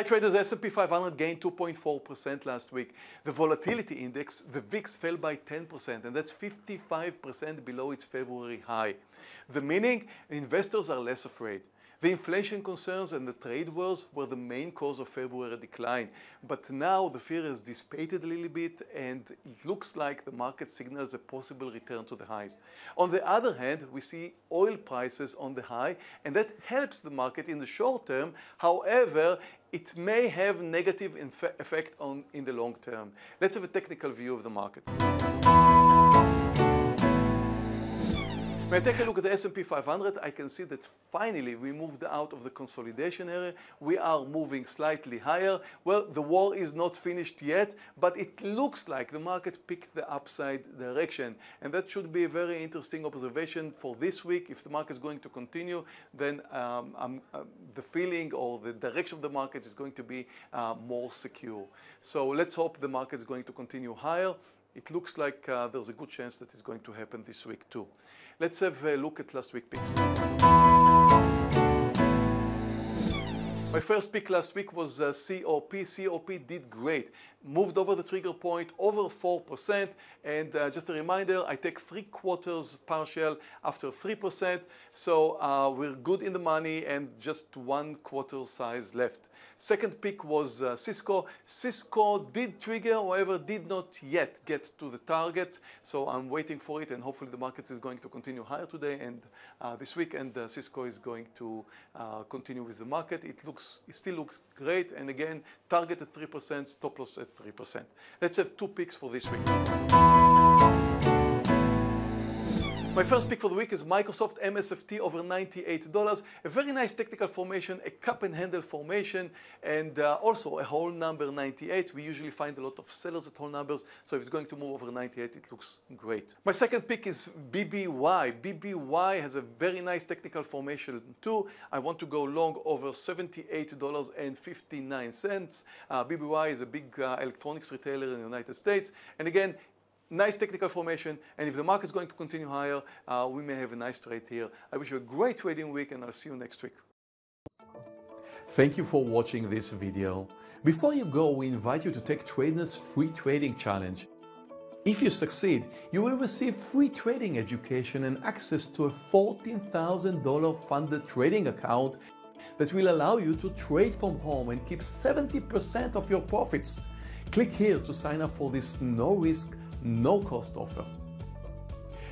Hi traders, S&P 500 gained 2.4% last week. The volatility index, the VIX, fell by 10% and that's 55% below its February high. The meaning, investors are less afraid. The inflation concerns and the trade wars were the main cause of February decline. But now the fear has dissipated a little bit and it looks like the market signals a possible return to the highs. On the other hand, we see oil prices on the high and that helps the market in the short term. However, it may have negative effect on in the long term. Let's have a technical view of the market. When I take a look at the S&P 500, I can see that finally we moved out of the consolidation area. We are moving slightly higher. Well, the war is not finished yet, but it looks like the market picked the upside direction. And that should be a very interesting observation for this week. If the market is going to continue, then um, uh, the feeling or the direction of the market is going to be uh, more secure. So let's hope the market is going to continue higher. It looks like uh, there's a good chance that it's going to happen this week too. Let's have a look at last week's picks. My first pick last week was uh, COP. COP did great moved over the trigger point over 4% and uh, just a reminder I take three quarters partial after 3% so uh, we're good in the money and just one quarter size left. Second pick was uh, Cisco. Cisco did trigger however did not yet get to the target so I'm waiting for it and hopefully the market is going to continue higher today and uh, this week and uh, Cisco is going to uh, continue with the market. It looks it still looks great and again target at 3% stop loss at 3%. Let's have two picks for this week. My first pick for the week is Microsoft MSFT over $98. A very nice technical formation, a cup and handle formation, and uh, also a whole number 98. We usually find a lot of sellers at whole numbers, so if it's going to move over 98, it looks great. My second pick is BBY. BBY has a very nice technical formation too. I want to go long over $78.59. Uh, BBY is a big uh, electronics retailer in the United States, and again, nice technical formation and if the market is going to continue higher uh, we may have a nice trade here. I wish you a great trading week and I'll see you next week. Thank you for watching this video. Before you go we invite you to take TradeNet's free trading challenge. If you succeed, you will receive free trading education and access to a $14,000 funded trading account that will allow you to trade from home and keep 70% of your profits. Click here to sign up for this no-risk no cost offer.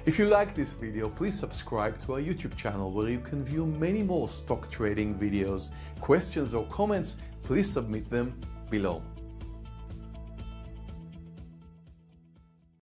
If you like this video, please subscribe to our YouTube channel where you can view many more stock trading videos. Questions or comments, please submit them below.